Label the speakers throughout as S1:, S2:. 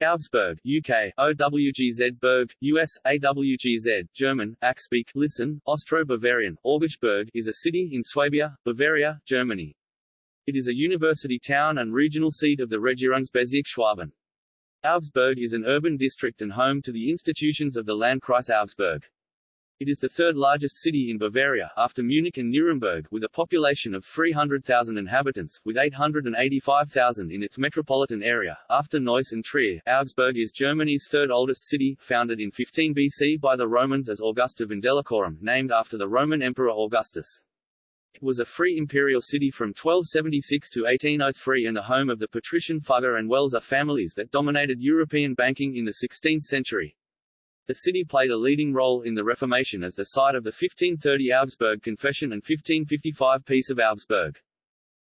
S1: Augsburg, UK, OWGZ Berg, US, AWGZ, German, Axpeak, listen, Austro-Bavarian, Augsburg, is a city in Swabia, Bavaria, Germany. It is a university town and regional seat of the Regierungsbezirk Schwaben. Augsburg is an urban district and home to the institutions of the Landkreis Augsburg. It is the third largest city in Bavaria, after Munich and Nuremberg, with a population of 300,000 inhabitants, with 885,000 in its metropolitan area. After Neuss and Trier, Augsburg is Germany's third oldest city, founded in 15 BC by the Romans as Augusta Vindelicorum, named after the Roman Emperor Augustus. It was a free imperial city from 1276 to 1803 and the home of the patrician Fugger and Welser families that dominated European banking in the 16th century. The city played a leading role in the Reformation as the site of the 1530 Augsburg Confession and 1555 Peace of Augsburg.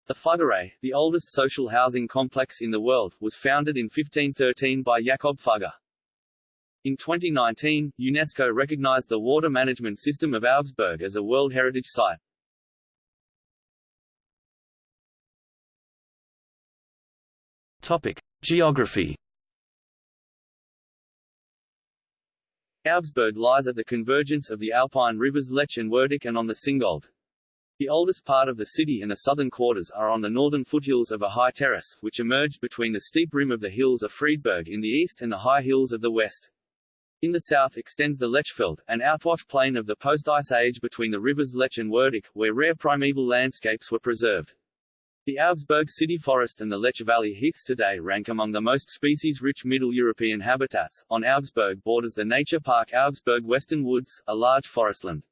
S1: The Fuggerei, the oldest social housing complex in the world, was founded in 1513 by Jakob Fugger. In 2019, UNESCO recognized the water management system of Augsburg as a World Heritage Site.
S2: Topic: Geography
S1: Augsburg lies at the convergence of the Alpine rivers Lech and Wertach and on the Singold. The oldest part of the city and the southern quarters are on the northern foothills of a high terrace, which emerged between the steep rim of the hills of Friedberg in the east and the high hills of the west. In the south extends the Lechfeld, an outwash plain of the post-ice age between the rivers Lech and Wertach, where rare primeval landscapes were preserved. The Augsburg city forest and the Lech Valley heaths today rank among the most species-rich Middle European habitats. On Augsburg borders the nature park Augsburg Western Woods, a large forestland.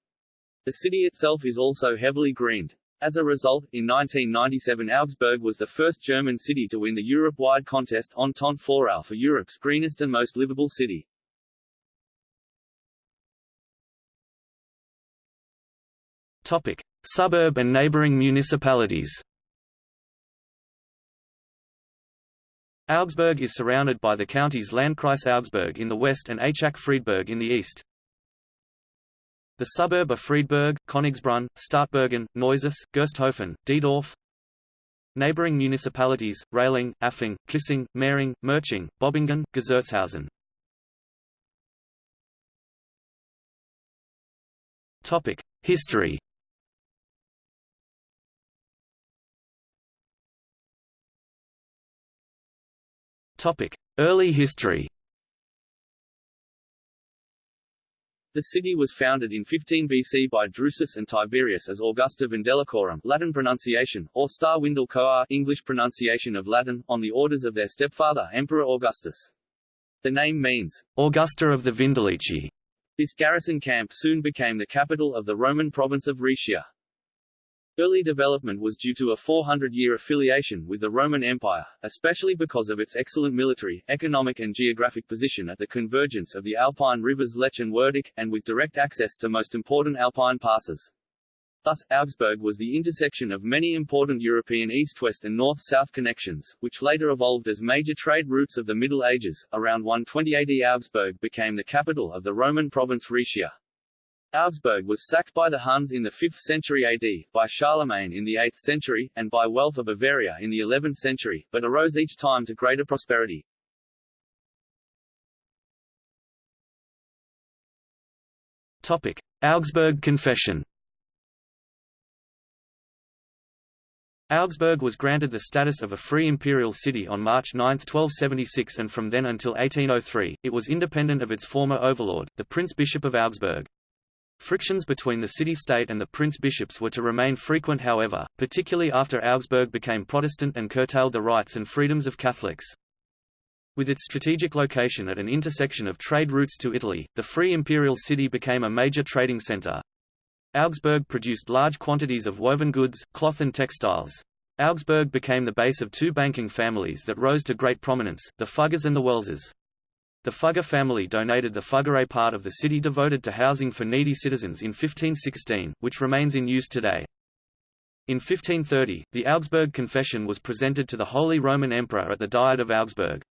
S1: The city itself is also heavily greened. As a result, in 1997 Augsburg was the first German city to win the Europe-wide contest Entente Florale for Europe's greenest and most livable city.
S2: Topic: Suburb and neighboring municipalities. Augsburg is surrounded by the counties Landkreis Augsburg in the west and Aichach Friedberg in the east. The suburb of Friedberg, Königsbrunn, Stadtbergen, Neusäß, Gersthofen, Diedorf. Neighboring municipalities, Rehling, Affing, Kissing, Mering, Merching, Bobingen, Gessertshausen. History Early history
S1: The city was founded in 15 BC by Drusus and Tiberius as Augusta Vindelicorum Latin pronunciation, or Star Windel Coa English pronunciation of Latin, on the orders of their stepfather Emperor Augustus. The name means, Augusta of the Vindelici. This garrison camp soon became the capital of the Roman province of Rhaetia. Early development was due to a 400-year affiliation with the Roman Empire, especially because of its excellent military, economic and geographic position at the convergence of the Alpine rivers Lech and Wertach, and with direct access to most important Alpine passes. Thus, Augsburg was the intersection of many important European east-west and north-south connections, which later evolved as major trade routes of the Middle Ages. Around 120 AD Augsburg became the capital of the Roman province Rhaetia. Augsburg was sacked by the Huns in the 5th century AD, by Charlemagne in the 8th century, and by Welf of Bavaria in the 11th century, but arose each time to greater prosperity.
S2: Topic. Augsburg Confession Augsburg was granted the status of a free imperial city on March 9, 1276 and from then until 1803, it was independent of its former overlord, the Prince-Bishop of Augsburg. Frictions between the city-state and the prince-bishops were to remain frequent however, particularly after Augsburg became Protestant and curtailed the rights and freedoms of Catholics. With its strategic location at an intersection of trade routes to Italy, the free imperial city became a major trading centre. Augsburg produced large quantities of woven goods, cloth and textiles. Augsburg became the base of two banking families that rose to great prominence, the Fuggers and the Welsers. The Fugger family donated the Fuggerei part of the city devoted to housing for needy citizens in 1516, which remains in use today. In 1530, the Augsburg Confession was presented to the Holy Roman Emperor at the Diet of Augsburg.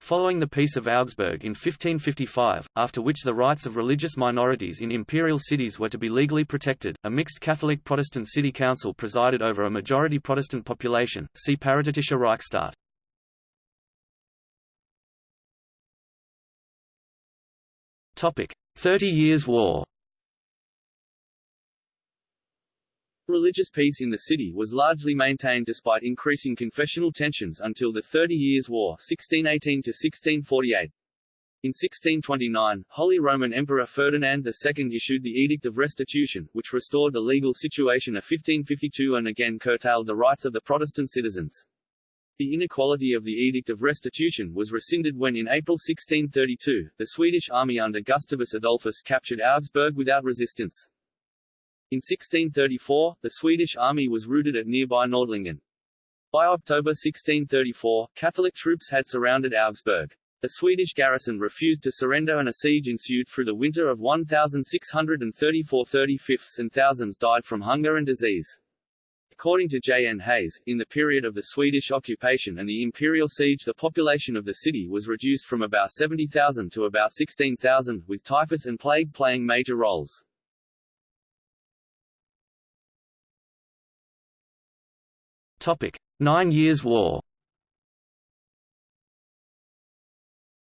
S2: Following the Peace of Augsburg in 1555, after which the rights of religious minorities in imperial cities were to be legally protected, a mixed Catholic-Protestant city council presided over a majority Protestant population. See Paritetischer Reichsstaat. Thirty Years' War.
S1: Religious peace in the city was largely maintained despite increasing confessional tensions until the Thirty Years' War 1618 1648. In 1629, Holy Roman Emperor Ferdinand II issued the Edict of Restitution, which restored the legal situation of 1552 and again curtailed the rights of the Protestant citizens. The inequality of the Edict of Restitution was rescinded when in April 1632, the Swedish army under Gustavus Adolphus captured Augsburg without resistance. In 1634, the Swedish army was routed at nearby Nordlingen. By October 1634, Catholic troops had surrounded Augsburg. The Swedish garrison refused to surrender and a siege ensued through the winter of 1634 35 and thousands died from hunger and disease. According to J. N. Hayes, in the period of the Swedish occupation and the imperial siege the population of the city was reduced from about 70,000 to about 16,000, with typhus and plague playing major roles.
S2: Topic: Nine Years' War.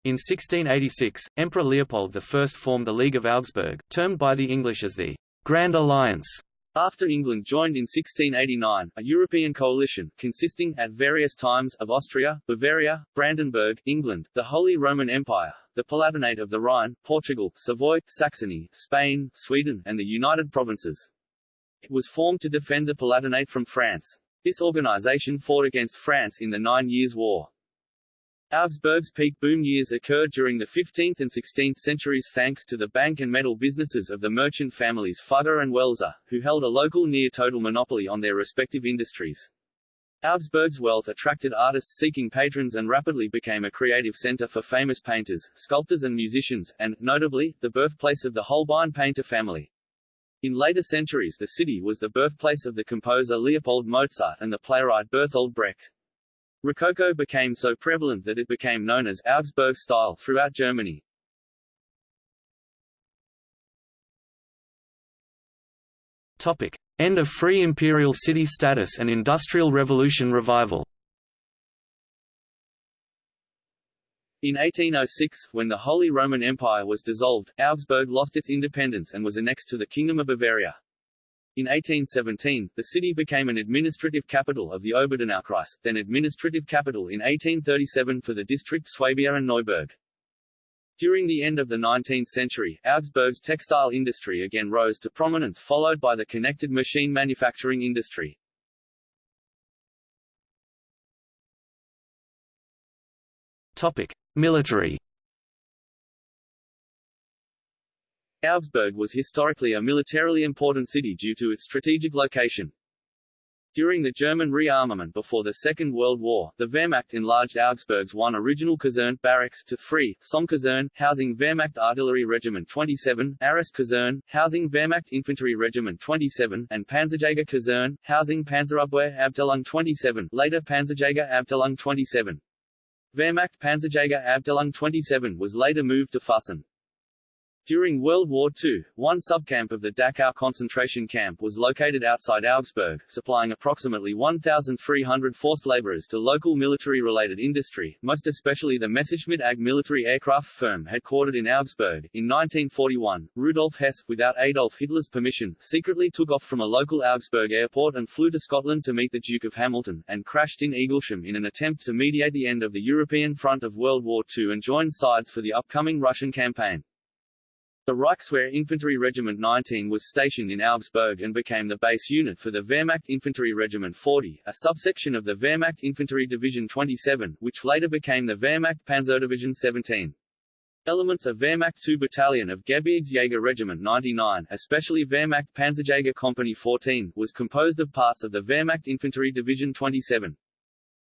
S2: In 1686, Emperor Leopold I formed the League of Augsburg, termed by the English as the Grand Alliance.
S1: After England joined in 1689, a European coalition, consisting, at various times, of Austria, Bavaria, Brandenburg, England, the Holy Roman Empire, the Palatinate of the Rhine, Portugal, Savoy, Saxony, Spain, Sweden, and the United Provinces. It was formed to defend the Palatinate from France. This organization fought against France in the Nine Years' War. Augsburg's peak boom years occurred during the 15th and 16th centuries thanks to the bank and metal businesses of the merchant families Fugger and Welser, who held a local near-total monopoly on their respective industries. Augsburg's wealth attracted artists seeking patrons and rapidly became a creative center for famous painters, sculptors and musicians, and, notably, the birthplace of the Holbein painter family. In later centuries the city was the birthplace of the composer Leopold Mozart and the playwright Bertolt Brecht. Rococo became so prevalent that it became known as Augsburg style throughout Germany.
S2: Topic: End of Free Imperial City status and Industrial Revolution revival.
S1: In 1806, when the Holy Roman Empire was dissolved, Augsburg lost its independence and was annexed to the Kingdom of Bavaria. In 1817, the city became an administrative capital of the Oberdonaukreis, then administrative capital in 1837 for the district Swabia and Neuburg. During the end of the 19th century, Augsburg's textile industry again rose to prominence followed by the connected machine manufacturing industry.
S2: Topic: Military
S1: Augsburg was historically a militarily important city due to its strategic location. During the German rearmament before the Second World War, the Wehrmacht enlarged Augsburg's one original Kaserne barracks to three, Somme housing Wehrmacht Artillery Regiment 27, Arras Kaserne, housing Wehrmacht Infantry Regiment 27, and Panzerjäger Kaserne, housing Panzerabwehr Abteilung 27, later Panzerjäger Abteilung 27. Wehrmacht Panzerjäger Abteilung 27 was later moved to Füssen. During World War II, one subcamp of the Dachau concentration camp was located outside Augsburg, supplying approximately 1,300 forced laborers to local military-related industry, most especially the Messerschmitt AG military aircraft firm headquartered in Augsburg. In 1941, Rudolf Hess, without Adolf Hitler's permission, secretly took off from a local Augsburg airport and flew to Scotland to meet the Duke of Hamilton, and crashed in Eaglesham in an attempt to mediate the end of the European front of World War II and join sides for the upcoming Russian campaign. The Reichswehr Infantry Regiment 19 was stationed in Augsburg and became the base unit for the Wehrmacht Infantry Regiment 40, a subsection of the Wehrmacht Infantry Division 27, which later became the Wehrmacht Panzerdivision 17. Elements of Wehrmacht 2 Battalion of Gebirgsjäger Regiment 99, especially Wehrmacht Panzerjäger Company 14, was composed of parts of the Wehrmacht Infantry Division 27.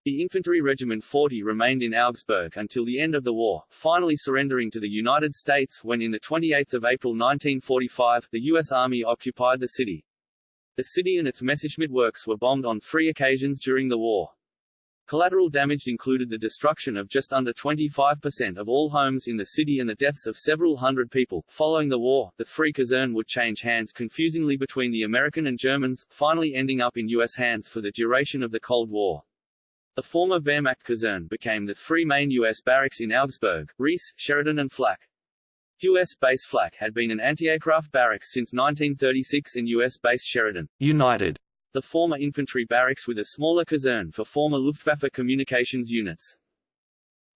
S1: The Infantry Regiment 40 remained in Augsburg until the end of the war, finally surrendering to the United States when in 28 April 1945, the U.S. Army occupied the city. The city and its Messerschmitt works were bombed on three occasions during the war. Collateral damage included the destruction of just under 25% of all homes in the city and the deaths of several hundred people. Following the war, the three Kaserne would change hands confusingly between the American and Germans, finally ending up in U.S. hands for the duration of the Cold War. The former Wehrmacht Kaserne became the three main U.S. barracks in Augsburg, Reese, Sheridan and Flak. U.S. base Flak had been an anti-aircraft barracks since 1936 and U.S. base Sheridan.
S2: United.
S1: The former infantry barracks with a smaller caserne for former Luftwaffe communications units.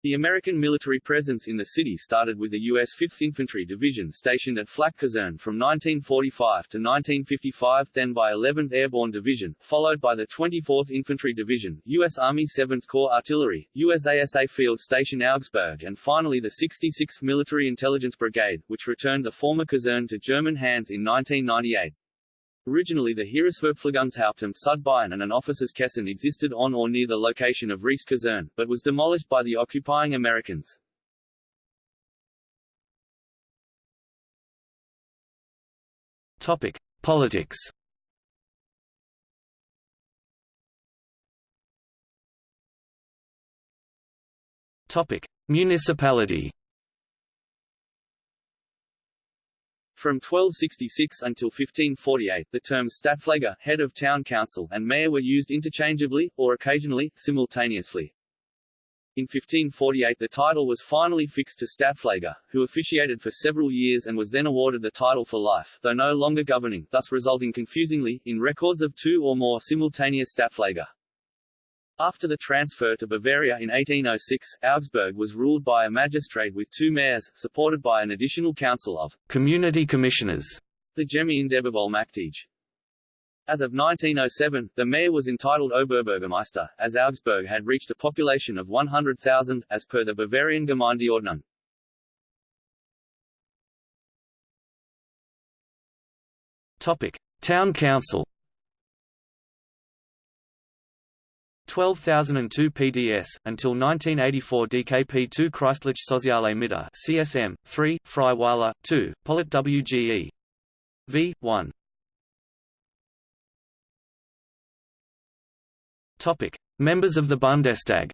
S1: The American military presence in the city started with the U.S. 5th Infantry Division stationed at Flak Caserne from 1945 to 1955 then by 11th Airborne Division, followed by the 24th Infantry Division, U.S. Army 7th Corps Artillery, USASA Field Station Augsburg and finally the 66th Military Intelligence Brigade, which returned the former Kazern to German hands in 1998. Originally the Heeresverpflegungshauptamt Sudbayern and an officers' caserne existed on or near the location of Reese Kaserne, but was demolished by the occupying Americans.
S2: Topic: Politics. Topic: Municipality.
S1: From 1266 until 1548, the terms Stadtpfleger, head of town council, and mayor were used interchangeably, or occasionally, simultaneously. In 1548 the title was finally fixed to Stadtpfleger, who officiated for several years and was then awarded the title for life, though no longer governing, thus resulting confusingly, in records of two or more simultaneous Stadtpfleger. After the transfer to Bavaria in 1806, Augsburg was ruled by a magistrate with two mayors, supported by an additional council of
S2: community commissioners,
S1: the Gemeindebevollmächtige. As of 1907, the mayor was entitled Oberbürgermeister, as Augsburg had reached a population of 100,000, as per the Bavarian Gemeindeordnung.
S2: Topic: Town Council. 12,002 PDS, until 1984 DKP2 Christlich Soziale Mitte CSM, 3, Freiweiler, 2, Polit WGE. V, 1. Topic. Members of the Bundestag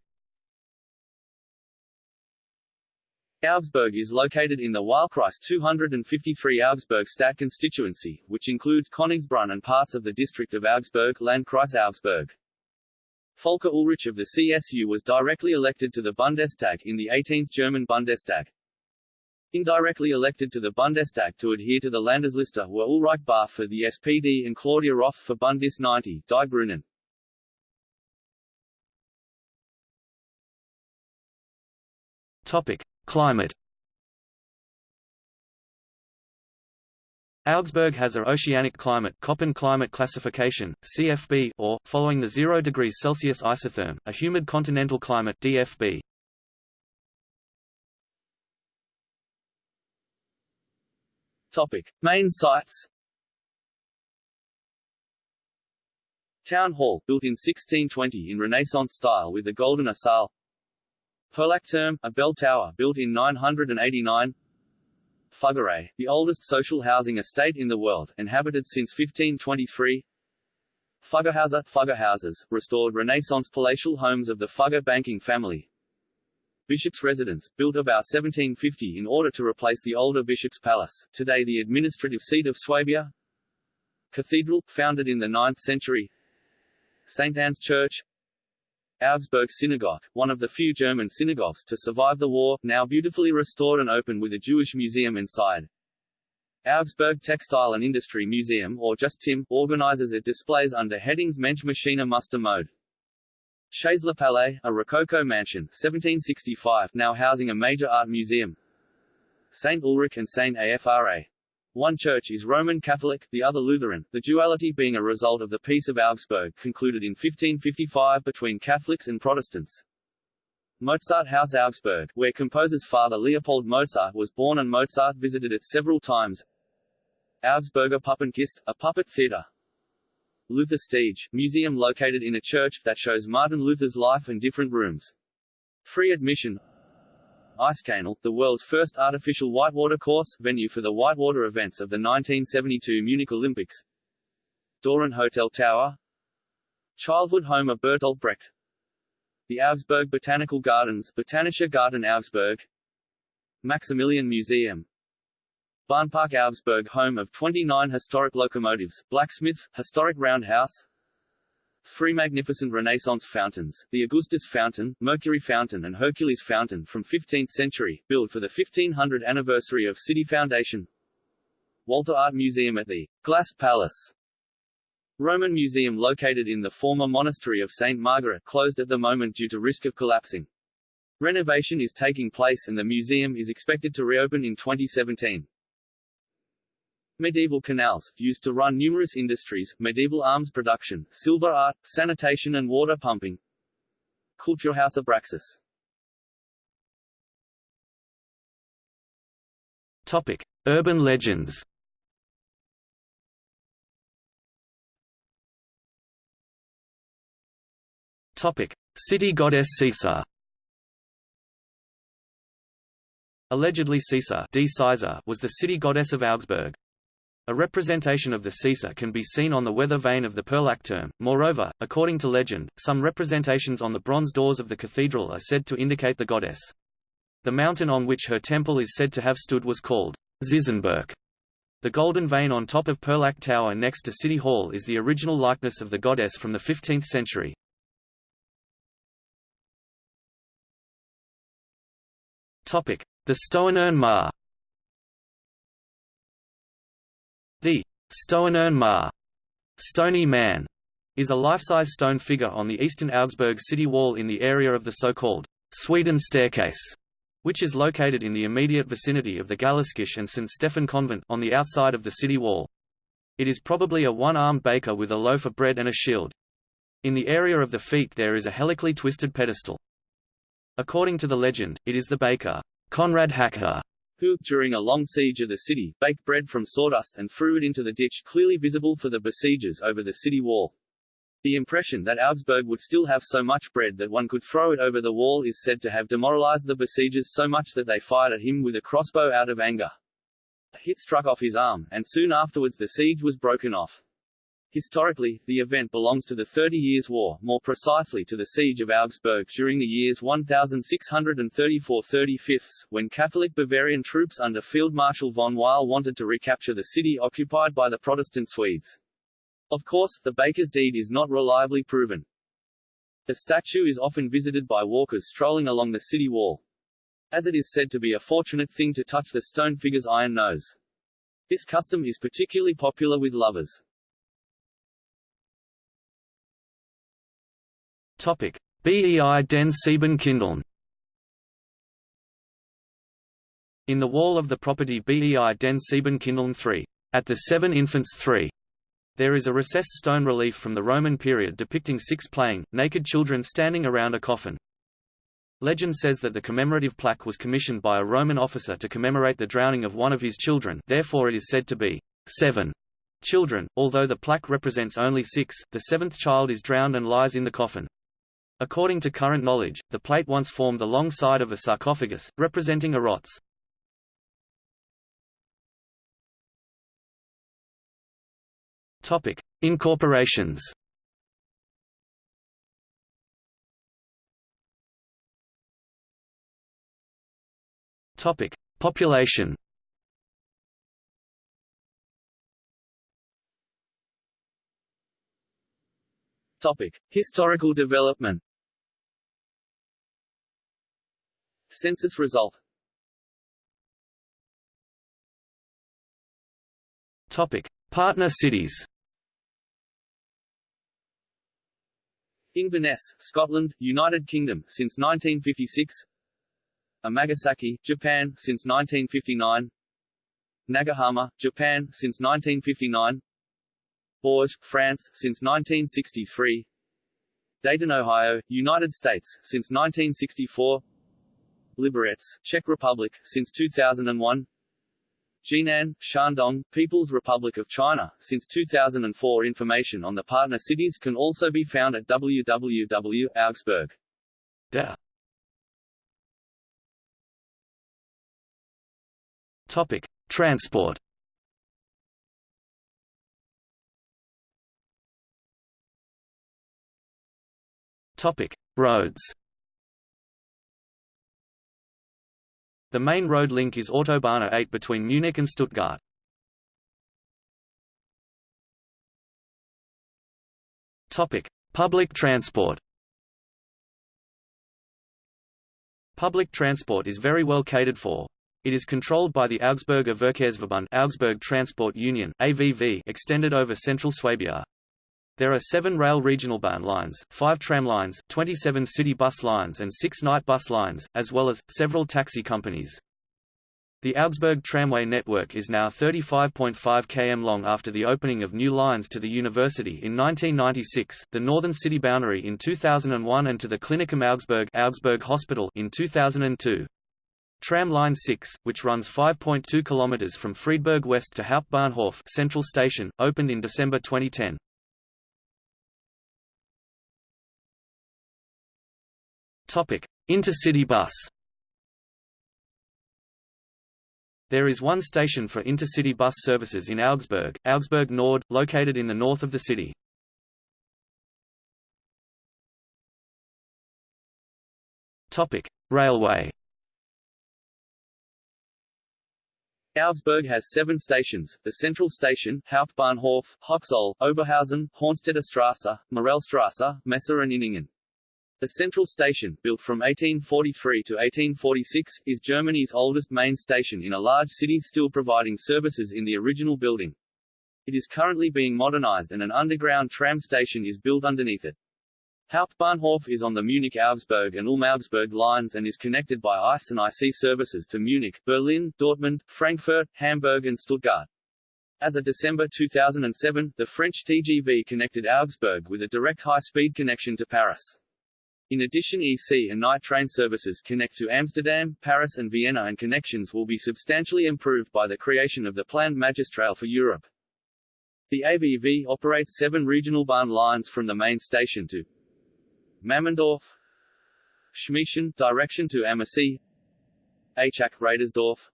S1: Augsburg is located in the Wahlkreis 253 Augsburg Stadt constituency, which includes Königsbrunn and parts of the district of Augsburg Landkreis Augsburg. Volker Ullrich of the CSU was directly elected to the Bundestag in the 18th German Bundestag. Indirectly elected to the Bundestag to adhere to the Landesliste were Ulrich Bahr for the SPD and Claudia Roth for Bündnis 90 Die Grünen.
S2: Topic: Climate Augsburg has a oceanic climate Köppen climate classification, CFB or, following the 0 degrees Celsius isotherm, a humid continental climate DFB.
S1: Topic. Main sites Town Hall, built in 1620 in Renaissance style with the Golden Goldene Saal Perlachturm, a bell tower built in 989 Fuggerei, the oldest social housing estate in the world, inhabited since 1523 Fuggerhäuser, Fuggerhouses, restored Renaissance palatial homes of the Fugger banking family. Bishop's residence, built about 1750 in order to replace the older Bishop's Palace, today the administrative seat of Swabia. Cathedral, founded in the 9th century. St. Anne's Church Augsburg Synagogue, one of the few German synagogues to survive the war, now beautifully restored and open with a Jewish museum inside. Augsburg Textile and Industry Museum or just TIM, organizes its displays under headings Mensch Maschine Muster Mode. Schaezler Palais, a Rococo mansion 1765, now housing a major art museum. St. Ulrich and St. Afra. One church is Roman Catholic, the other Lutheran, the duality being a result of the Peace of Augsburg concluded in 1555 between Catholics and Protestants. Mozart House Augsburg, where composer's father Leopold Mozart was born and Mozart visited it several times. Augsburger Puppenkiste, a puppet theater. Luther Stiege, museum located in a church that shows Martin Luther's life and different rooms. Free admission Eiskanal, the world's first artificial whitewater course, venue for the whitewater events of the 1972 Munich Olympics. Doran Hotel Tower. Childhood home of Bertolt Brecht. The Augsburg Botanical Gardens Botanischer Garten Augsburg. Maximilian Museum. Bahnpark Augsburg home of 29 historic locomotives, blacksmith, historic roundhouse three magnificent Renaissance fountains, the Augustus Fountain, Mercury Fountain and Hercules Fountain from 15th century, built for the 1500 anniversary of city foundation. Walter Art Museum at the Glass Palace. Roman museum located in the former monastery of St. Margaret closed at the moment due to risk of collapsing. Renovation is taking place and the museum is expected to reopen in 2017. Medieval canals, used to run numerous industries, medieval arms production, silver art, sanitation and water pumping. Kulturhaus Abraxas.
S2: Topic: Urban legends. Topic: City goddess Cisa. Allegedly Cisa was the city goddess of Augsburg. A representation of the Cisa can be seen on the weather vane of the Perlachturm. Moreover, according to legend, some representations on the bronze doors of the cathedral are said to indicate the goddess. The mountain on which her temple is said to have stood was called Ziesenberg. The golden vane on top of Perlach Tower next to City Hall is the original likeness of the goddess from the 15th century. The Stoinern Ma The Stoinern Ma Stony Man is a life-size stone figure on the eastern Augsburg city wall in the area of the so-called Sweden Staircase, which is located in the immediate vicinity of the Galliskirche and St. Stephen Convent on the outside of the city wall. It is probably a one-armed baker with a loaf of bread and a shield. In the area of the feet there is a helically twisted pedestal. According to the legend, it is the baker, Conrad Hacker,
S1: who, during a long siege of the city, baked bread from sawdust and threw it into the ditch clearly visible for the besiegers over the city wall. The impression that Augsburg would still have so much bread that one could throw it over the wall is said to have demoralized the besiegers so much that they fired at him with a crossbow out of anger. A hit struck off his arm, and soon afterwards the siege was broken off. Historically, the event belongs to the Thirty Years' War, more precisely to the Siege of Augsburg during the years 1634–35, when Catholic Bavarian troops under Field Marshal von Weil wanted to recapture the city occupied by the Protestant Swedes. Of course, the baker's deed is not reliably proven. The statue is often visited by walkers strolling along the city wall. As it is said to be a fortunate thing to touch the stone figure's iron nose. This custom is particularly popular with lovers.
S2: BEI den Sieben Siebenkindeln. In the wall of the property BEI den Sieben Siebenkindeln 3, at the Seven Infants 3, there is a recessed stone relief from the Roman period depicting six playing, naked children standing around a coffin. Legend says that the commemorative plaque was commissioned by a Roman officer to commemorate the drowning of one of his children therefore it is said to be seven children, although the plaque represents only six, the seventh child is drowned and lies in the coffin. According to current knowledge, the plate once formed the long side of a sarcophagus, representing a rotz. Topic: Incorporations. Topic: Population.
S1: Topic: Historical development. Census result.
S2: Topic: Partner cities.
S1: Inverness, Scotland, United Kingdom since 1956. Amagasaki, Japan since 1959. Nagahama, Japan since 1959. Bourges, France, since 1963 Dayton, Ohio, United States, since 1964 Liberec, Czech Republic, since 2001 Jinan, Shandong, People's Republic of China, since 2004 Information on the partner cities can also be found at www.augsburg.
S2: Topic: Transport. Topic: Roads. The main road link is Autobahn 8 between Munich and Stuttgart. Topic: Public transport Public transport is very well catered for. It is controlled by the Augsburger Verkehrsverbund Augsburg Transport Union AVV extended over central Swabia. There are seven rail regional regionalbahn lines, five tram lines, 27 city bus lines and six night bus lines, as well as, several taxi companies. The Augsburg tramway network is now 35.5 km long after the opening of new lines to the university in 1996, the northern city boundary in 2001 and to the Klinikum Augsburg, Augsburg Hospital in 2002. Tram Line 6, which runs 5.2 km from Friedberg West to Hauptbahnhof Central Station, opened in December 2010. Intercity bus. There is one station for intercity bus services in Augsburg, Augsburg Nord, located in the north of the city. Topic: Railway.
S1: Augsburg has seven stations, the Central Station, Hauptbahnhof, Hochzoll, Oberhausen, Haunstetter Straße, Morellstraße, Messer and Inningen. The Central Station, built from 1843 to 1846, is Germany's oldest main station in a large city still providing services in the original building. It is currently being modernized and an underground tram station is built underneath it. Hauptbahnhof is on the Munich-Augsburg and Ulm-Augsburg lines and is connected by ICE and IC services to Munich, Berlin, Dortmund, Frankfurt, Hamburg and Stuttgart. As of December 2007, the French TGV connected Augsburg with a direct high-speed connection to Paris. In addition EC and night train services connect to Amsterdam, Paris and Vienna and connections will be substantially improved by the creation of the planned Magistrale for Europe. The AVV operates seven regional bahn lines from the main station to Mammendorf, Schmiechen, direction to Ammersee, Aichach, Radersdorf,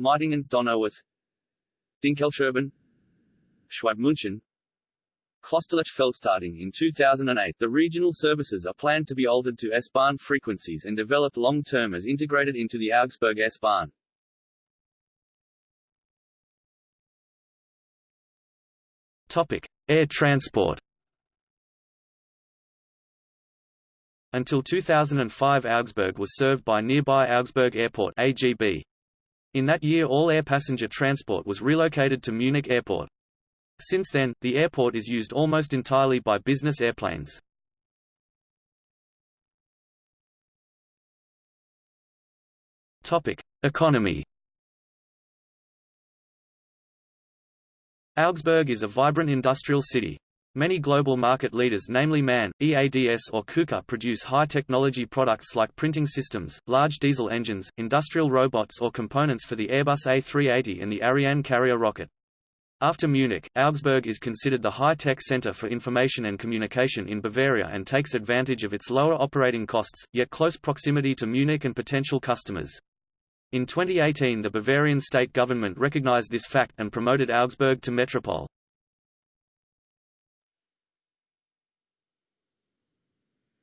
S1: Meitingen, Donauwörth, Dinkelscherben, Schwabmünchen, Klosterlech starting in 2008, the regional services are planned to be altered to S-Bahn frequencies and developed long-term as integrated into the Augsburg S-Bahn.
S2: Topic: Air transport. Until 2005 Augsburg was served by nearby Augsburg Airport AGB. In that year all air passenger transport was relocated to Munich Airport. Since then, the airport is used almost entirely by business airplanes. Topic: Economy. Augsburg is a vibrant industrial city. Many global market leaders namely MAN, EADS or KUKA produce high-technology products like printing systems, large diesel engines, industrial robots or components for the Airbus A380 and the Ariane carrier rocket. After Munich, Augsburg is considered the high-tech center for information and communication in Bavaria and takes advantage of its lower operating costs, yet close proximity to Munich and potential customers. In 2018 the Bavarian state government recognized this fact and promoted Augsburg to metropole.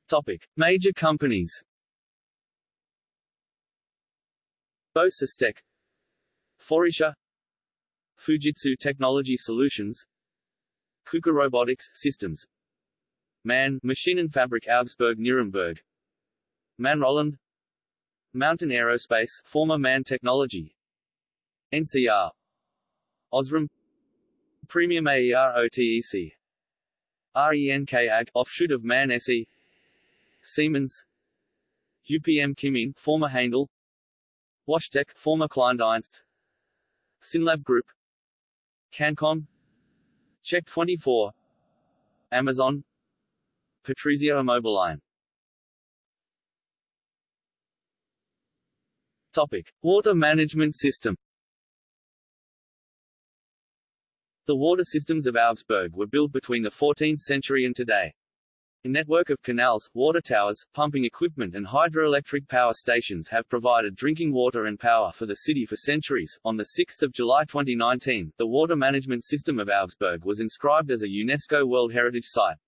S1: Topic. Major companies Bose Systech Faurecia Fujitsu Technology Solutions KUKA Robotics Systems MAN Maschinenfabrik Augsburg Nuremberg MAN Roland Mountain Aerospace former MAN Technology NCR Osram Premium AER OTEC RENK AG offshoot of MAN SE Siemens UPM Kymmene former Haindl WashTec former Kleindienst Synlab Group Cancom. Check24 Amazon. Patrizia Immobilien. Topic. Water management system. The water systems of Augsburg were built between the 14th century and today. A network of canals, water towers, pumping equipment and hydroelectric power stations have provided drinking water and power for the city for centuries. On 6 July 2019, the water management system of Augsburg was inscribed as a UNESCO World Heritage Site.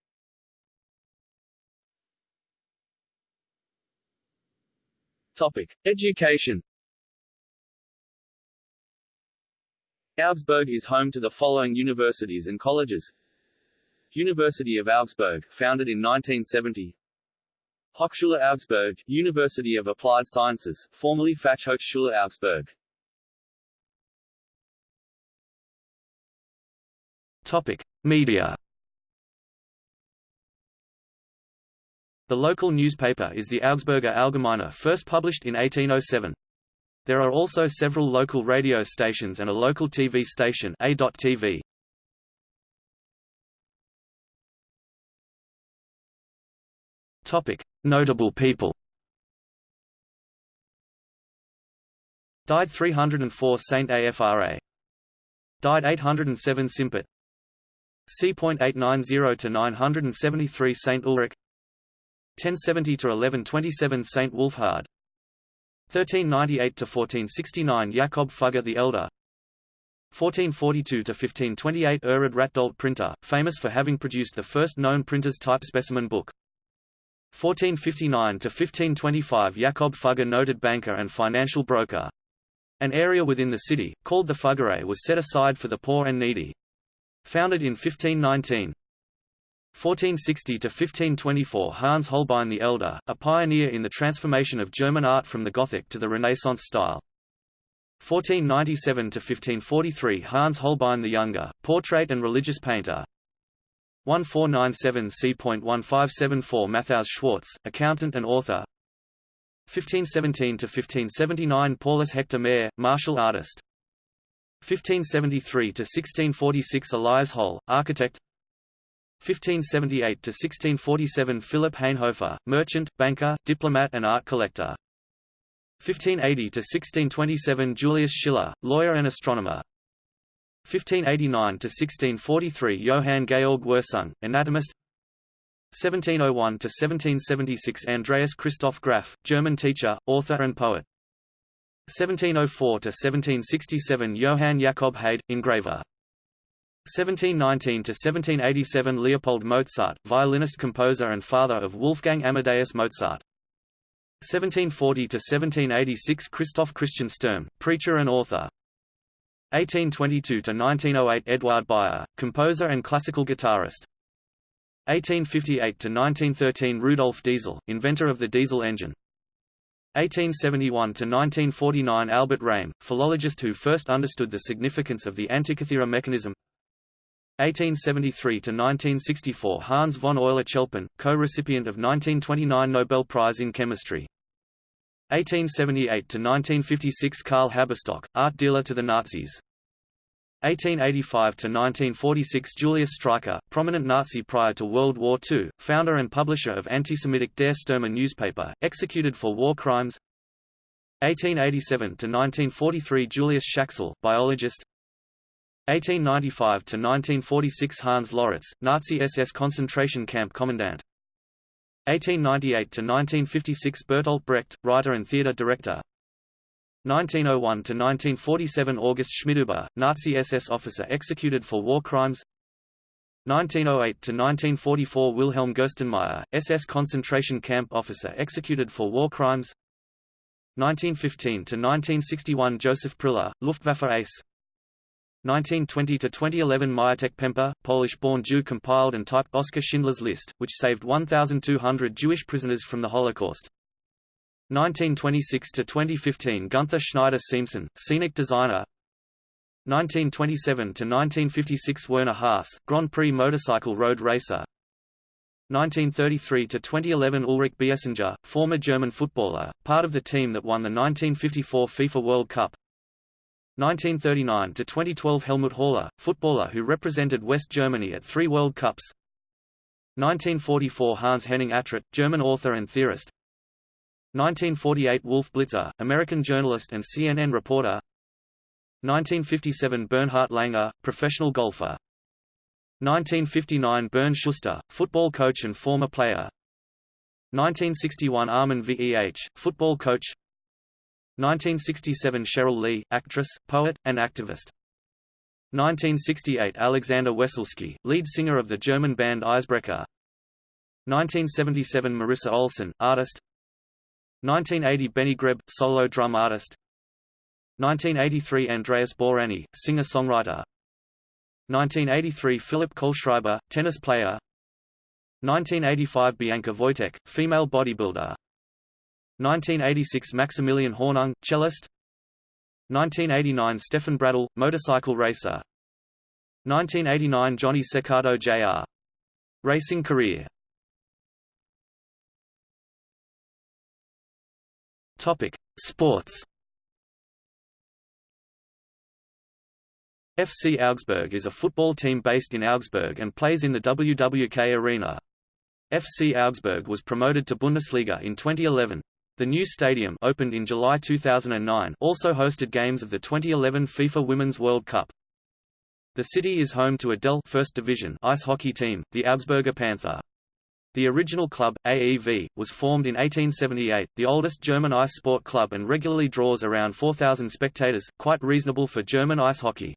S1: Topic. Education Augsburg is home to the following universities and colleges University of Augsburg, founded in 1970 Hochschule Augsburg, University of Applied Sciences, formerly Fachhochschule Augsburg
S2: Topic. Media The local newspaper is the Augsburger Allgemeine first published in 1807. There are also several local radio stations and a local TV station A.TV. Topic: Notable people. Died 304 Saint Afra. Died 807 Simpert. C.890 to 973 Saint Ulrich. 1070 to 1127 Saint Wolfhard. 1398 to 1469 Jakob Fugger the Elder. 1442 to 1528 Erhard Ratdolt printer, famous for having produced the first known printer's type specimen book. 1459 to 1525 Jakob Fugger noted banker and financial broker. An area within the city, called the Fuggerei was set aside for the poor and needy. Founded in 1519. 1460 to 1524 Hans Holbein the Elder, a pioneer in the transformation of German art from the Gothic to the Renaissance style. 1497 to 1543 Hans Holbein the Younger, portrait and religious painter. 1497 C.1574 Matthaus Schwartz, accountant and author. 1517 to 1579 Paulus Hector Mair, martial artist. 1573 to 1646 Elias Holl, architect. 1578 to 1647 Philip Hainhofer, merchant, banker, diplomat and art collector. 1580 to 1627 Julius Schiller, lawyer and astronomer 1589 to 1643 Johann Georg Wirsung, anatomist. 1701 to 1776 Andreas Christoph Graf, German teacher, author and poet. 1704 to 1767 Johann Jakob Haid, engraver. 1719 to 1787 Leopold Mozart, violinist composer and father of Wolfgang Amadeus Mozart. 1740 to 1786 Christoph Christian Sturm, preacher and author 1822–1908 Eduard Beyer, composer and classical guitarist. 1858–1913 Rudolf Diesel, inventor of the diesel engine. 1871–1949 Albert Rehm, philologist who first understood the significance of the Antikythera mechanism. 1873–1964 Hans von Euler-Chelpin, co-recipient of 1929 Nobel Prize in Chemistry. 1878–1956 Karl Haberstock, art dealer to the Nazis. 1885–1946 Julius Streicher, prominent Nazi prior to World War II, founder and publisher of anti-Semitic Der Stürmer newspaper, executed for war crimes. 1887–1943 Julius Schaxel, biologist. 1895–1946 Hans Loritz, Nazi SS concentration camp commandant. 1898–1956 Bertolt Brecht, writer and theatre director 1901–1947 August Schmidhuber, Nazi SS officer executed for war crimes. 1908–1944 Wilhelm Gerstenmaier, SS concentration camp officer executed for war crimes. 1915–1961 Joseph Priller, Luftwaffe ace. 1920–2011 Mietek Pemper, Polish-born Jew compiled and typed Oskar Schindler's List, which saved 1,200 Jewish prisoners from the Holocaust. 1926–2015 Gunther Schneider Siemsen, scenic designer 1927 to 1956 Werner Haas, Grand Prix motorcycle road racer 1933 to 2011 Ulrich Biesinger, former German footballer, part of the team that won the 1954 FIFA World Cup 1939 to 2012 Helmut Haller, footballer who represented West Germany at three World Cups. 1944 Hans Henning Atrott, German author and theorist. 1948 Wolf Blitzer, American journalist and CNN reporter. 1957 Bernhard Langer, professional golfer. 1959 Bernd Schuster, football coach and former player. 1961 Armin Veh, football coach. 1967 Sheryl Lee, actress, poet, and activist. 1968 Alexander Wesselsky, lead singer of the German band Eisbrecher. 1977 Marisa Olson, artist. 1980 Benny Greb, solo drum artist. 1983 Andreas Bourani, singer-songwriter. 1983 Philipp Kohlschreiber, tennis player 1985 Bianca Wojtek, female bodybuilder 1986 Maximilian Hornung, cellist 1989 Stefan Bradl, motorcycle racer 1989 Johnny Cecotto Jr. Racing career Topic: Sports. FC Augsburg is a football team based in Augsburg and plays in the WWK Arena. FC Augsburg was promoted to Bundesliga in 2011. The new stadium opened in July 2009 also hosted games of the 2011 FIFA Women's World Cup. The city is home to a DEL First Division ice hockey team, the Augsburger Panther. The original club, AEV, was formed in 1878, the oldest German ice sport club and regularly draws around 4,000 spectators, quite reasonable for German ice hockey.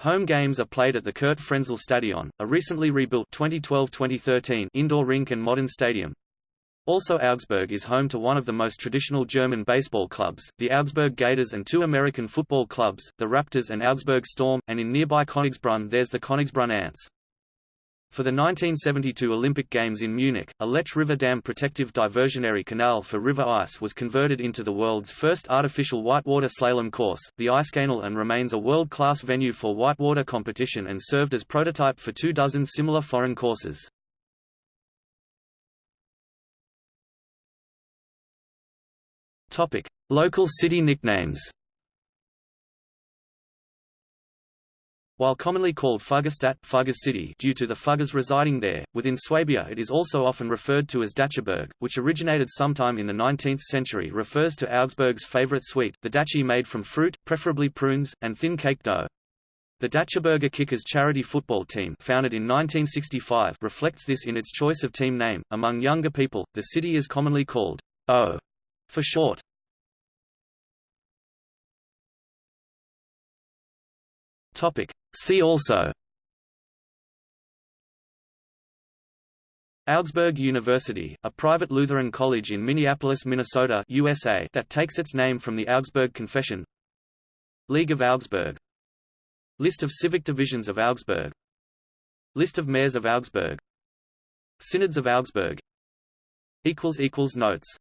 S2: Home games are played at the Curt Frenzel Stadion, a recently rebuilt 2012-2013 indoor rink and modern stadium. Also Augsburg is home to one of the most traditional German baseball clubs, the Augsburg Gators and two American football clubs, the Raptors and Augsburg Storm, and in nearby Königsbrunn there's the Königsbrunn Ants. For the 1972 Olympic Games in Munich, a Lech River Dam protective diversionary canal for river ice was converted into the world's first artificial whitewater slalom course, the Eiskanal and remains a world-class venue for whitewater competition and served as prototype for two dozen similar foreign courses. Local city nicknames While commonly called Fuggerstadt Fuggers City due to the Fuggers residing there, within Swabia it is also often referred to as Datschiburg, which originated sometime in the 19th century refers to Augsburg's favorite sweet, the datschi made from fruit, preferably prunes, and thin cake dough. The Datschiburger Kickers charity football team founded in 1965 reflects this in its choice of team name. Among younger people, the city is commonly called O for short. Topic. See also. Augsburg University, a private Lutheran college in Minneapolis, Minnesota USA that takes its name from the Augsburg Confession. League of Augsburg. List of civic divisions of Augsburg. List of mayors of Augsburg. Synods of Augsburg. Notes